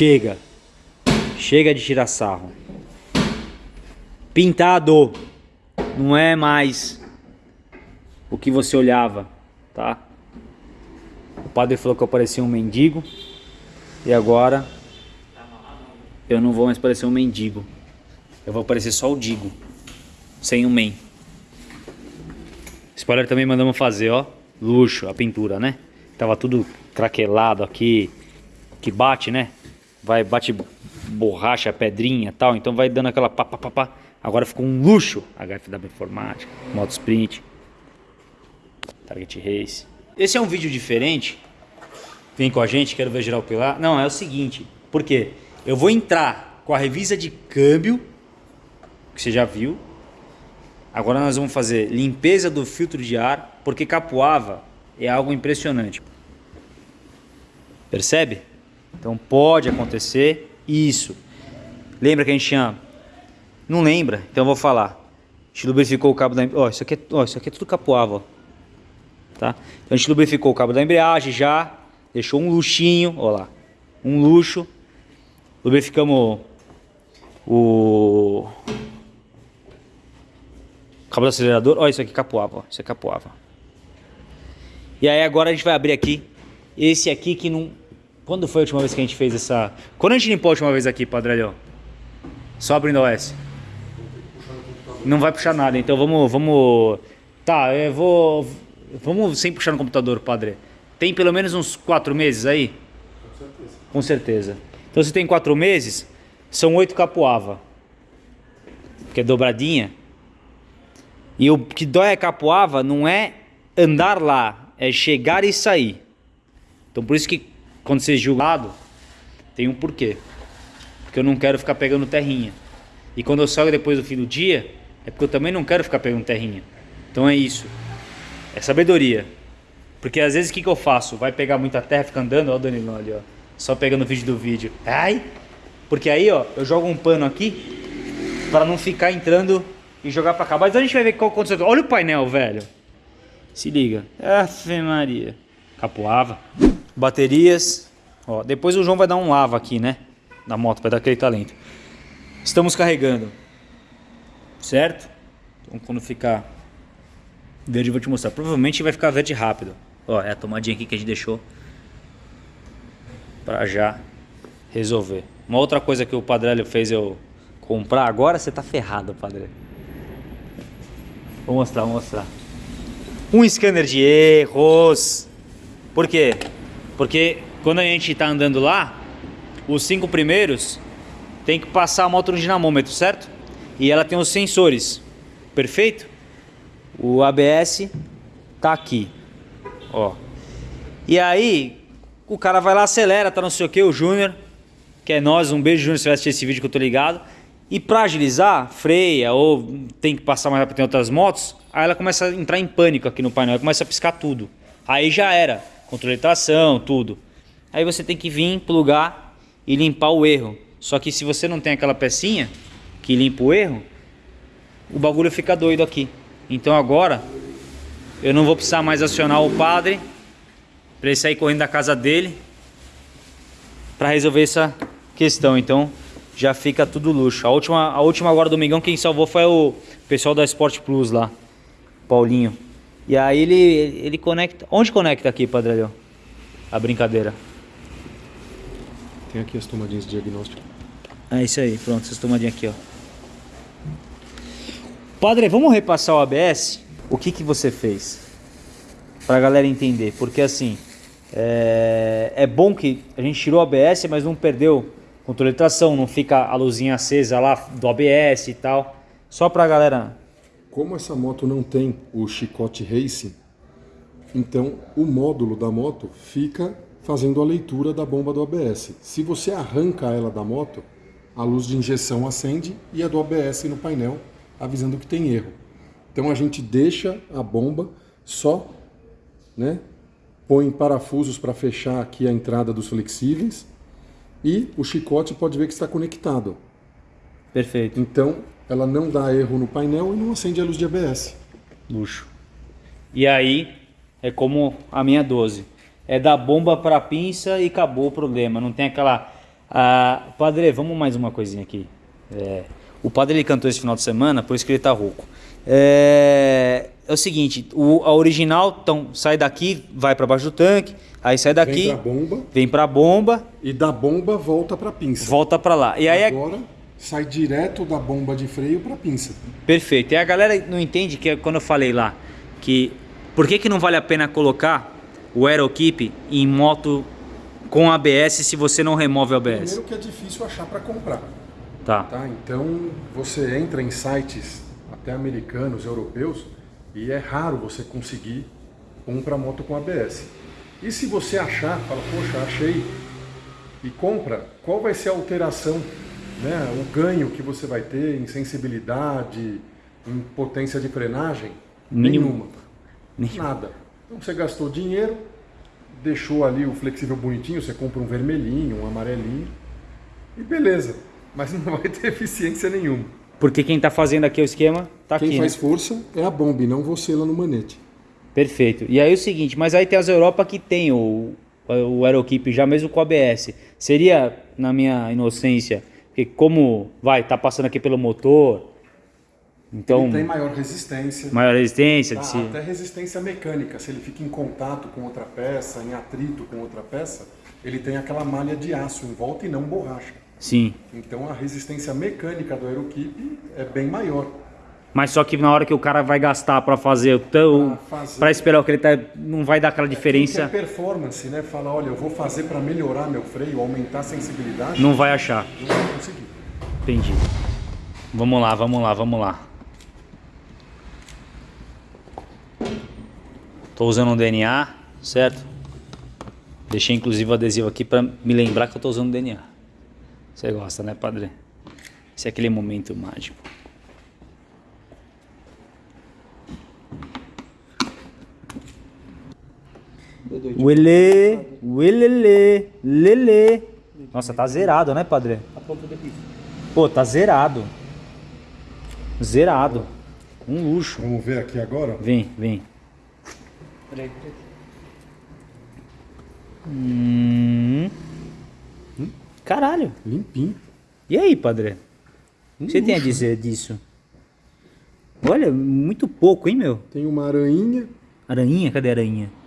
Chega. Chega de tirar sarro. Pintado. Não é mais o que você olhava, tá? O padre falou que eu parecia um mendigo. E agora eu não vou mais parecer um mendigo. Eu vou parecer só o Digo. Sem o men. Spoiler também mandamos fazer, ó. Luxo, a pintura, né? Tava tudo craquelado aqui. Que bate, né? Vai, bate borracha, pedrinha tal. Então vai dando aquela pá, pá, pá, pá. Agora ficou um luxo. HFW Informática, Moto Sprint, Target Race. Esse é um vídeo diferente. Vem com a gente, quero ver geral pilar. Não, é o seguinte. Por quê? Eu vou entrar com a revisa de câmbio, que você já viu. Agora nós vamos fazer limpeza do filtro de ar, porque capoava é algo impressionante. Percebe? Então pode acontecer isso. Lembra que a gente tinha... Não lembra? Então eu vou falar. A gente lubrificou o cabo da... Ó, isso aqui é, ó, isso aqui é tudo capoava, ó. Tá? Então a gente lubrificou o cabo da embreagem já, deixou um luxinho, ó lá, um luxo. Lubrificamos o cabo do acelerador. Olha isso aqui capoava, ó. isso é capoava. E aí agora a gente vai abrir aqui esse aqui que não... Quando foi a última vez que a gente fez essa... Quando a gente limpou a última vez aqui, Padrelhão? Só abrindo o OS. Não vai puxar nada, então vamos... vamos... Tá, eu vou... Vamos sem puxar no computador, padre. Tem pelo menos uns quatro meses aí? Com certeza. Com certeza. Então se tem quatro meses, são oito capoava. Que é dobradinha. E o que dói a capoava não é andar lá, é chegar e sair. Então por isso que quando é julgado, tem um porquê. Porque eu não quero ficar pegando terrinha. E quando eu saio depois do fim do dia, é porque eu também não quero ficar pegando terrinha. Então é isso. É sabedoria. Porque às vezes o que, que eu faço? Vai pegar muita terra, fica andando, ó o Danilo ali, ó. Só pegando o vídeo do vídeo. Ai! Porque aí, ó, eu jogo um pano aqui para não ficar entrando e jogar para cá. Mas a gente vai ver qual aconteceu. Olha o painel, velho. Se liga. Afe Maria. Capoava. Baterias. Ó, depois o João vai dar um lava aqui, né? Na moto, vai dar aquele talento. Estamos carregando. Certo? Então quando ficar Verde eu vou te mostrar. Provavelmente vai ficar verde rápido. Ó, é a tomadinha aqui que a gente deixou. Pra já resolver. Uma outra coisa que o Padrelho fez eu comprar. Agora você tá ferrado, Padrelho. Vou mostrar, vou mostrar. Um scanner de erros. Por quê? Porque quando a gente tá andando lá, os cinco primeiros tem que passar a moto no dinamômetro, certo? E ela tem os sensores. Perfeito? O ABS tá aqui, ó. E aí, o cara vai lá, acelera, tá não sei o que, o Júnior, que é nós, um beijo Júnior se vai assistir esse vídeo que eu tô ligado. E pra agilizar, freia ou tem que passar mais rápido em outras motos, aí ela começa a entrar em pânico aqui no painel, começa a piscar tudo. Aí já era, controle de tração, tudo. Aí você tem que vir, plugar e limpar o erro. Só que se você não tem aquela pecinha que limpa o erro, o bagulho fica doido aqui. Então agora eu não vou precisar mais acionar o padre para ele sair correndo da casa dele para resolver essa questão. Então já fica tudo luxo. A última, a última agora domingão quem salvou foi o pessoal da Sport Plus lá, Paulinho. E aí ele, ele conecta. Onde conecta aqui, Padre A brincadeira. Tem aqui as tomadinhas de diagnóstico. É isso aí, pronto, essas tomadinhas aqui, ó. Padre, vamos repassar o ABS? O que, que você fez? Para a galera entender. Porque assim, é, é bom que a gente tirou o ABS, mas não perdeu controle de tração, não fica a luzinha acesa lá do ABS e tal. Só para a galera... Como essa moto não tem o chicote racing, então o módulo da moto fica fazendo a leitura da bomba do ABS. Se você arranca ela da moto, a luz de injeção acende e a do ABS no painel avisando que tem erro. Então a gente deixa a bomba só, né? põe parafusos para fechar aqui a entrada dos flexíveis e o chicote pode ver que está conectado. Perfeito. Então ela não dá erro no painel e não acende a luz de ABS. Luxo. E aí é como a minha 12. É da bomba para pinça e acabou o problema. Não tem aquela Ah, padre, vamos mais uma coisinha aqui. É, o padre ele cantou esse final de semana, por isso que ele tá rouco. É, é o seguinte, o, a original então, sai daqui, vai para baixo do tanque, aí sai daqui, Vem pra bomba vem bomba, e da bomba volta pra pinça. volta para lá. E aí é Agora sai direto da bomba de freio pra pinça. perfeito. E a galera não entende que quando eu falei lá que por que, que não vale a pena colocar o Aerokeep em moto com ABS se você não remove o ABS? Primeiro que é difícil achar pra comprar. Tá. Tá? Então você entra em sites até americanos, europeus, e é raro você conseguir um para moto com ABS. E se você achar, fala, poxa, achei, e compra, qual vai ser a alteração, né? o ganho que você vai ter em sensibilidade, em potência de frenagem? Nenhuma. Nada. Então você gastou dinheiro, deixou ali o flexível bonitinho, você compra um vermelhinho, um amarelinho, e beleza. Mas não vai ter eficiência nenhuma. Porque quem tá fazendo aqui o esquema tá Quem aqui. faz né? força é a bomba e não você lá no manete. Perfeito. E aí é o seguinte, mas aí tem as Europa que tem o, o Aerokeep já mesmo com ABS. Seria, na minha inocência, porque como vai, tá passando aqui pelo motor, então Ele tem maior resistência, maior resistência tá? de si. até resistência mecânica. Se ele fica em contato com outra peça, em atrito com outra peça, ele tem aquela malha de aço em volta e não borracha. Sim. Então a resistência mecânica do Aerokeep é bem maior. Mas só que na hora que o cara vai gastar para fazer o tão para esperar o que ele tá, não vai dar aquela Quem diferença, quer performance, né? Fala, olha, eu vou fazer para melhorar meu freio, aumentar a sensibilidade, não vai achar. não vai conseguir. Entendi. Vamos lá, vamos lá, vamos lá. Tô usando um DNA, certo? Deixei inclusive o adesivo aqui para me lembrar que eu tô usando DNA. Você gosta, né, padre? Esse é aquele momento mágico. Uele, uelele, lele. Nossa, tá zerado, né, padre? Pô, tá zerado. Zerado. Um luxo. Vamos ver aqui agora? Vem, vem. Peraí, peraí. Hum. Caralho. Limpinho. E aí, padre? O que você tem a dizer disso? Olha, muito pouco, hein, meu? Tem uma aranha. Aranhinha? Cadê a aranha?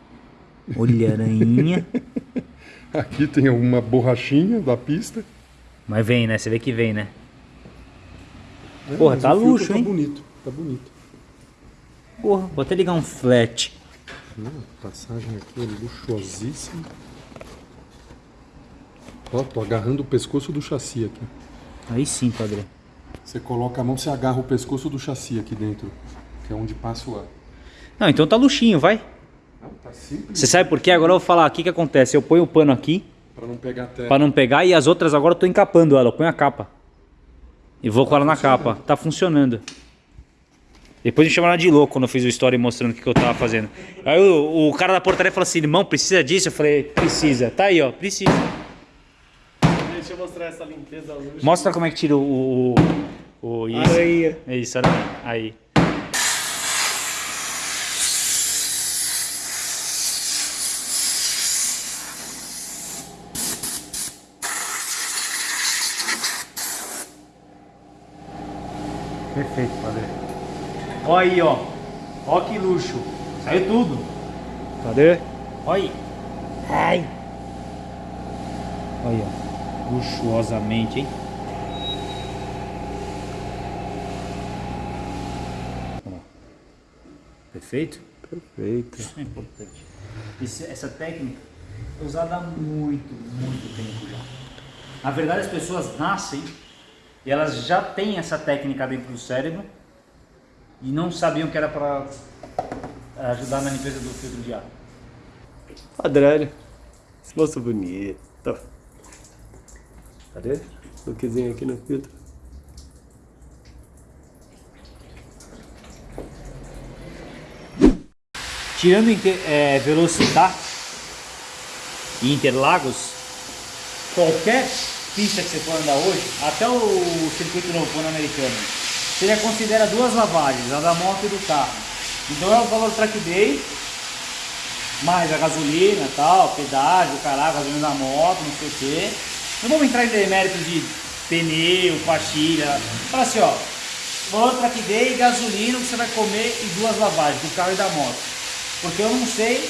Olha, a aranhinha. Aqui tem uma borrachinha da pista. Mas vem, né? Você vê que vem, né? Porra, Mas tá luxo, tá hein? bonito, tá bonito. Porra, vou até ligar um flat. Hum, passagem aqui é luxuosíssima. Ó, tô agarrando o pescoço do chassi aqui. Aí sim, padre. Você coloca a mão, você agarra o pescoço do chassi aqui dentro, que é onde passa o ar. Não, então tá luxinho, vai. Tá. Você sabe por quê? Agora eu vou falar aqui o que acontece. Eu ponho o pano aqui Pra não pegar terra. pra não pegar e as outras agora eu tô encapando ela. Eu ponho a capa. E vou com ela na capa. Tá funcionando. Depois me chamaram de louco quando eu fiz o story mostrando o que, que eu tava fazendo. Aí o, o cara da portaria falou assim: irmão, precisa disso? Eu falei: precisa. Tá aí, ó, precisa. Deixa eu mostrar essa limpeza luxo. Mostra como é que tira o. o, o isso. Aranha. É isso, aranha. Aí. Perfeito, padre. Ó aí, ó. Ó que luxo. Saiu tudo. Cadê? Ó aí. Ai. Olha, ó. luxuosamente, hein? Perfeito? Perfeito. Isso é importante. Esse- essa técnica é usada há muito, muito tempo já. Na verdade, as pessoas nascem e elas já têm essa técnica dentro do cérebro e não sabiam que era para ajudar na limpeza do filtro de ar. Padrão. Esse moço bonito. Cadê? Lookzinho aqui no filtro. Tirando é, Velocitar e Interlagos, qualquer pista que você for andar hoje, até o circuito novo pan-americano, você já considera duas lavagens, a da moto e do carro. Então é o valor track day, mais a gasolina tal, pedágio, caralho, gasolina da moto, não sei o quê. Não vamos entrar em deméritos de pneu, pastilha. Fala assim, ó. Valor que dê gasolina que você vai comer e duas lavagens do carro e da moto. Porque eu não sei.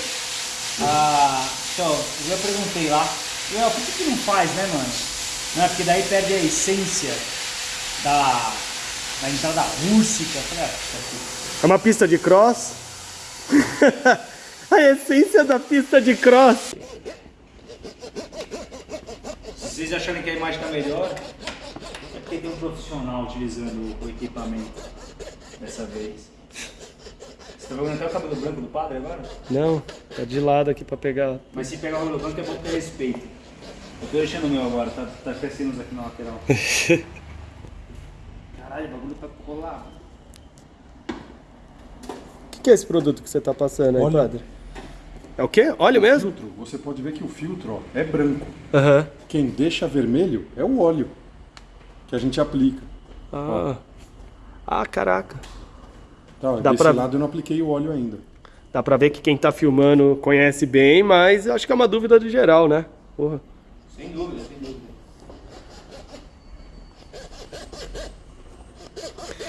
Ah, então, eu já perguntei lá. Eu, por que, que não faz, né, mano? Não é porque daí perde a essência da, da entrada rústica. Falei, ah, isso aqui. É uma pista de cross. a essência da pista de cross. Se vocês acharem que a imagem está melhor, é porque tem um profissional utilizando o equipamento dessa vez. Você tá vendo até o cabelo branco do padre agora? Não, tá de lado aqui pra pegar. Mas se pegar o cabelo branco é bom ter respeito. Eu tô deixando o meu agora, tá, tá crescendo aqui na lateral. Caralho, o bagulho tá colado. O que, que é esse produto que você tá passando aí, padre? É o quê? Óleo mesmo? Filtro, você pode ver que o filtro ó, é branco. Aham. Quem deixa vermelho é o óleo que a gente aplica. Ah. ah, caraca. Tá, Dá desse pra- lado eu não apliquei o óleo ainda. Dá pra ver que quem tá filmando conhece bem, mas eu acho que é uma dúvida do geral, né? Porra. Sem dúvida, sem dúvida.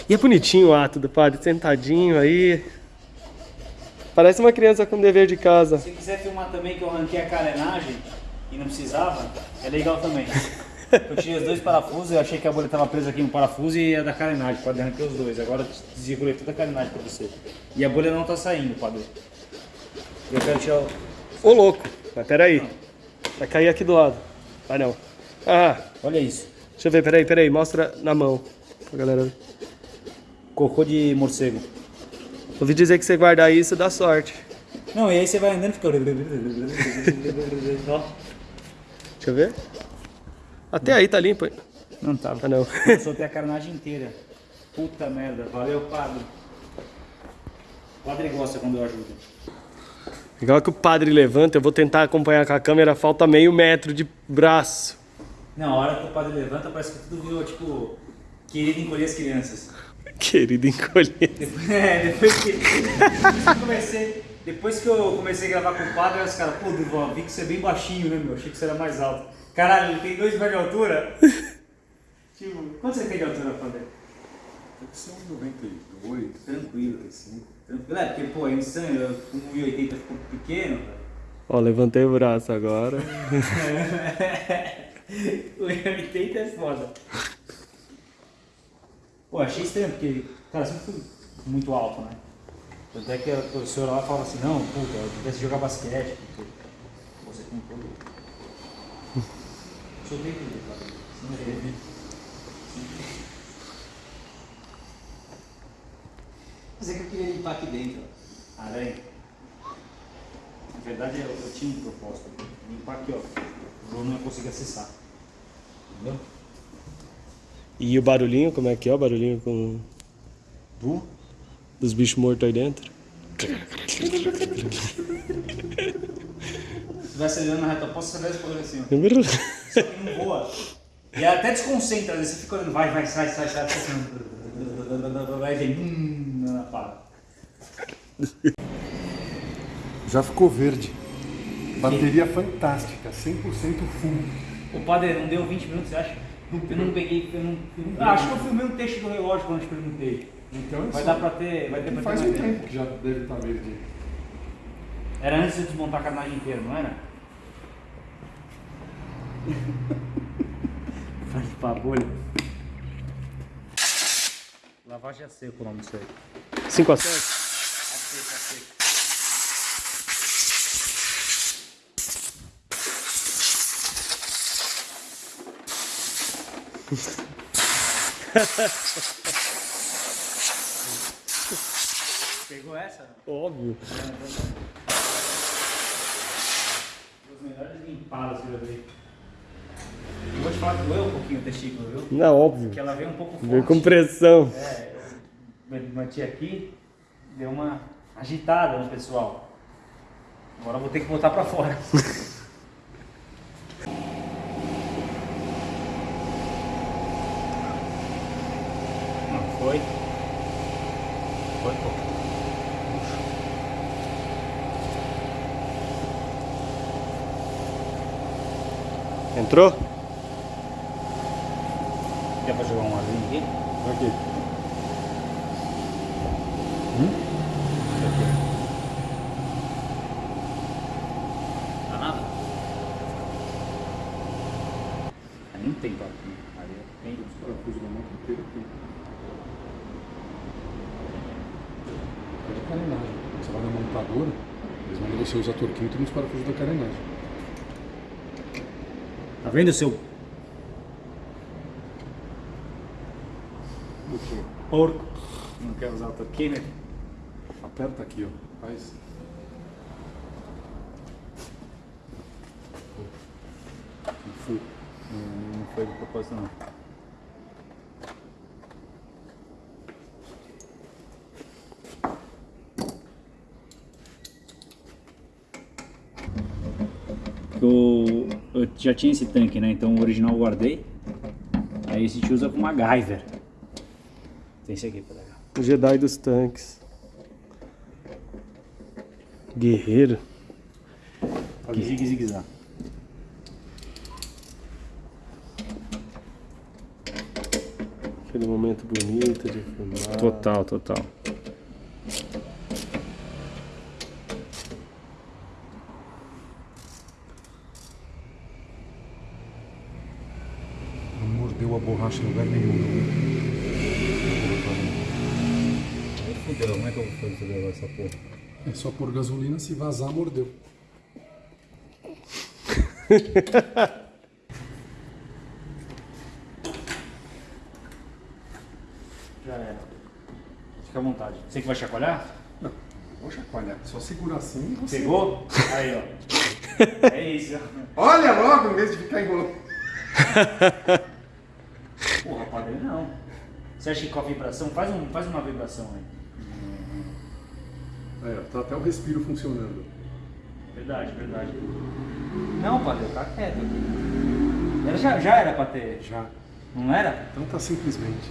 E é bonitinho o ato do padre, sentadinho aí. Parece uma criança com dever de casa. Se quiser filmar também que eu arranquei a carenagem e não precisava, é legal também. Eu tirei os dois parafusos, eu achei que a bolha estava presa aqui no parafuso e ia da carenagem, pode arranquei os dois. Agora desregulei toda a carenagem para você. E a bolha não tá saindo, padre. Eu quero tirar o... Ô louco, mas peraí. Vai cair aqui do lado. Vai não. Ah, Olha isso. deixa eu ver, peraí, peraí. Mostra na mão pra galera ver. Cocô de morcego. Ouvi dizer que você guardar isso dá sorte. Não, e aí você vai andando e fica... Deixa eu ver. Até aí tá limpo. Não tá. Ah, não. Soltei a carenagem inteira. Puta merda. Valeu, padre. O padre gosta quando eu ajudo. Igual que o padre levanta, eu vou tentar acompanhar com a câmera, falta meio metro de braço. Não, a hora que o padre levanta, parece que tudo virou, tipo, querido encolher as crianças. Querido encolher. Depois, é, depois que, depois que eu comecei, depois que eu comecei a gravar com o padre, os caras, pô, Duval, vi que você é bem baixinho, né, meu? Achei que você era mais alto. Caralho, ele tem dois metros de altura? tipo, quanto você tem de altura, padre? Deve ser um 92, Tranquilo. 95. Tranquilo, é, porque, pô, é insano, eu com 1,80 ficou pequeno, velho. Ó, levantei o braço agora. O 80 é foda. Pô, achei estranho, porque, cara, sempre fui muito alto, né? Tanto é que a professora lá falava assim, não, puta, eu tivesse jogar basquete, porque você tem todo. Soltei tudo, cara. Sem querer. Mas é que eu queria limpar aqui dentro, ó. Aranha. Na verdade, eu, eu tinha um propósito. Limpar aqui, ó. O João não ia conseguir acessar. Entendeu? E o barulhinho, como é que é o barulhinho com. Du? Dos bichos mortos aí dentro? Se vai acelerando na reta oposta, você vai explodindo assim, ó. Só que não voa. E até desconcentra, você fica olhando, vai, vai, sai, sai, sai, sai. assim, Vai vem, hum, para. Já ficou verde. Bateria fantástica, 100% full. O padre não deu 20 minutos, você acha? Eu não peguei, eu não, eu não- ah, acho que eu filmei um texto do relógio quando eu te perguntei. Então, Vai dar pra ter, vai ter pra ter Faz mais um tempo. que já deve estar verde. Era antes de desmontar a carnagem inteira, não era? Faz pra bolha. Lavagem a seco o nome disso aí. 5 a 7? Pegou essa? Óbvio. As melhores limpadas que eu já vi. Eu Vou te falar que doeu um pouquinho o testículo, viu? Não, óbvio. Porque ela veio um pouco forte. Veio com pressão. É, eu bati aqui, deu uma agitada no pessoal. Agora eu vou ter que botar pra fora. Não, foi. Foi, pô. Entrou? tem papo. né? Areia tem. Os parafusos da moto inteira tem. É de carenagem. Você vai na montadora, eles mandam você usar torquímetro nos parafusos da carenagem. Tá vendo seu porco? Não quer usar o torquímetro? Aperta aqui, ó. Faz. Não. Não, não foi de propósito não. Eu, eu já tinha esse tanque, né? Então o original eu guardei. Aí esse te usa com MacGyver. Tem esse aqui pra legal. O Jedi dos tanques. Guerreiro. Zig zig zag. Aquele momento bonito de filmar. Total, total. Não mordeu a borracha em lugar nenhum. Fudeu, como é que eu vou fazer agora essa porra? É só pôr gasolina, se vazar, mordeu. Já era. Fica à vontade. Você que vai chacoalhar? Não, vou chacoalhar. Só segurar assim e você. Pegou? Aí, ó. É isso. Olha logo, em vez de ficar enrolando. Porra, padre, não. Você acha que com a vibração? Faz, um, faz uma vibração aí. É, tá até o respiro funcionando. Verdade, verdade. Não, padre, tá quieto aqui. Era, já, já era pra ter. Já. Não era? Então tá simplesmente.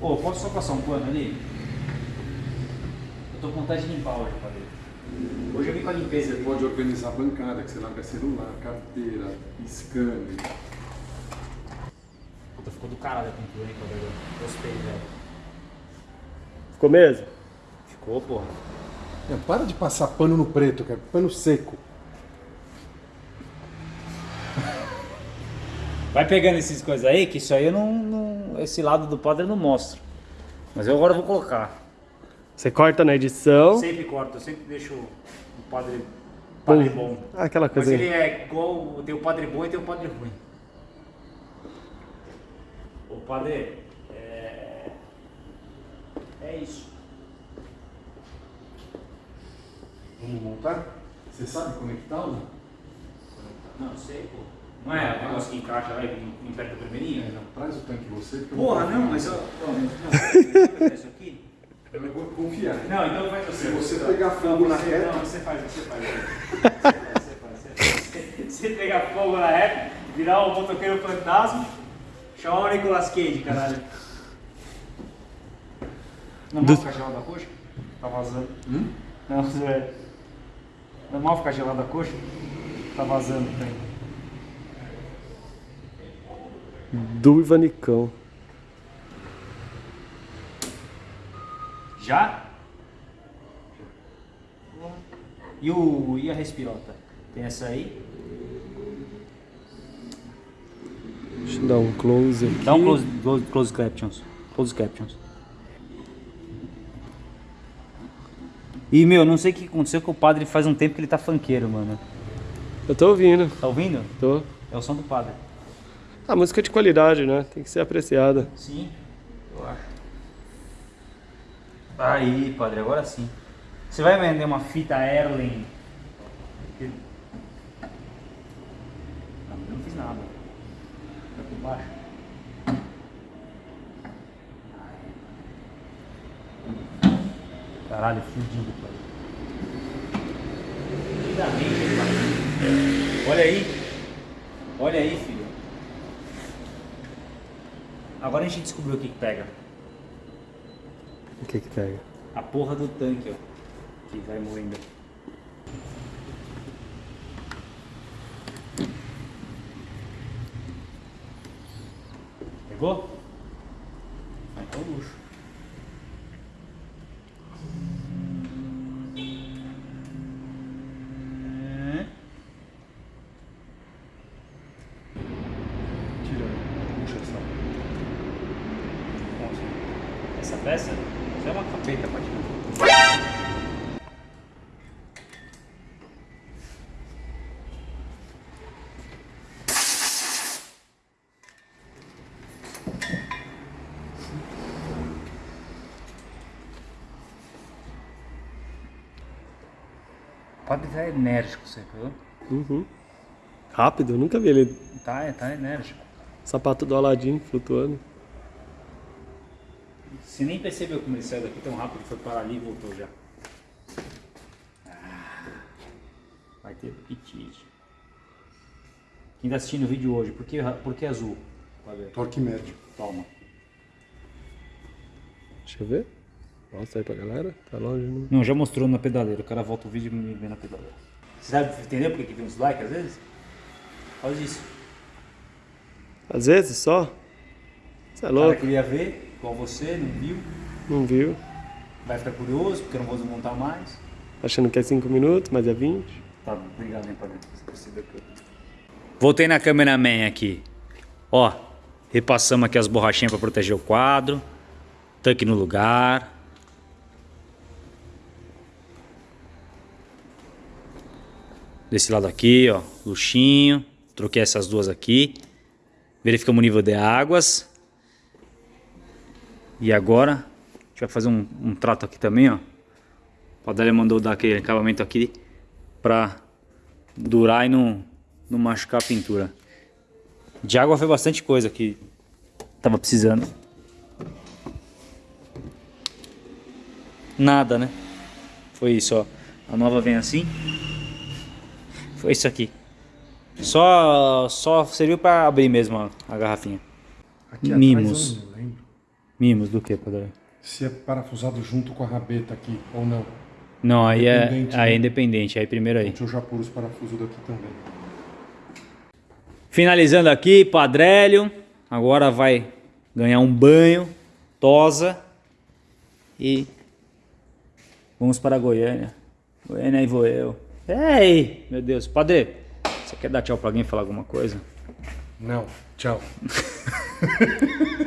Ô, posso só passar um pano ali? Eu tô com vontade de limpar hoje, padre. Hoje eu vim com a limpeza. Você pode organizar a bancada, que você larga celular, carteira, scanner. Puta, ficou do caralho a pintura, hein, padre? Gostei, velho. Ficou mesmo? Ficou, porra. É, para de passar pano no preto, cara. Pano seco. Vai pegando essas coisas aí, que isso aí eu não, não- Esse lado do padre eu não mostro. Mas eu agora vou colocar. Você corta na edição. Sempre corto, eu sempre deixo o padre, padre bom. Aquela Mas coisa ele aí. é igual. Tem o padre bom e tem o padre ruim. O padre. É. É isso. Vamos montar? Você sabe conectar ou não? Não, sei, pô. Não é o negócio que encaixa lá e aperta primeiro? Não, traz o tanque você. Porra, vou- não, mas eu. Não, não, isso aqui? Eu não vou confiar. Não, então faz você. Se você pegar fogo na reta- Não, você faz, você faz. Você faz, você faz, você faz. Você pegar fogo na reta, virar o motoqueiro fantasma, chamar o Nicolas Cage, caralho. Não ficar gelada a coxa? Tá vazando. Hum? Não, Zé. Não mal ficar gelada a coxa? Tá vazando também. Do Ivanicão. Já? E, o, e a respirota? Tem essa aí? Deixa eu dar um close aqui. Dá um close, close, close captions. Close captions. E, meu, não sei o que aconteceu com o padre faz um tempo que ele tá funkeiro, mano. Eu tô ouvindo. Tá ouvindo? Tô. É o som do padre. A música é de qualidade, né? Tem que ser apreciada. Sim, eu acho. Aí, padre, agora sim. Você vai vender uma fita Erlen? Não, eu não fiz nada. Tá por baixo. Caralho, fudido, padre. Fudidamente, padre. Olha aí. Olha aí, filho. Agora a gente descobriu o que, que pega. O que que pega? A porra do tanque, ó. Que vai moendo. Pegou? Vai ter o luxo. É. peça? Isso é uma capeta, pode Pode estar enérgico, você viu? Uhum. Rápido, eu nunca vi ele. Tá, tá enérgico. Sapato do Aladim flutuando. Você nem percebeu como ele saiu daqui tão rápido, foi para ali e voltou já. Ah, vai ter apetite. Quem tá assistindo o vídeo hoje, por que, por que azul? Ver. Torque médio. Toma. Deixa eu ver. Mostra aí pra galera. Tá longe, não. Não, já mostrou na pedaleira. O cara volta o vídeo e me vê na pedaleira. Você sabe entender por que tem uns likes às vezes? Faz isso. Às vezes só. Você é O cara louco? queria ver, igual você, não viu. Não viu? Vai ficar curioso, porque eu não vou desmontar mais. Achando que é 5 minutos, mas é 20. Tá, obrigado, hein, padre. Você percebeu que eu... Voltei na cameraman aqui. Ó, repassamos aqui as borrachinhas para proteger o quadro. Tanque no lugar. Desse lado aqui, ó, luxinho. Troquei essas duas aqui. Verificamos o nível de águas. E agora, a gente vai fazer um, um trato aqui também, ó. O Padália mandou dar aquele acabamento aqui pra durar e não, não machucar a pintura. De água foi bastante coisa que tava precisando. Nada, né? Foi isso, ó. A nova vem assim. Foi isso aqui. Só, só serviu pra abrir mesmo a, a garrafinha. Aqui Mimos. atrás eu não lembro Mimos do que, Padre? se é parafusado junto com a rabeta aqui ou não. Não, aí é, Independente, aí é né? independente. Aí primeiro aí. Deixa eu já pôr os parafusos daqui também. Finalizando aqui, Padrélio. Agora vai ganhar um banho, tosa e vamos para Goiânia. Goiânia aí vou eu. Ei, meu Deus, Padre, você quer dar tchau para alguém e falar alguma coisa? Não, tchau.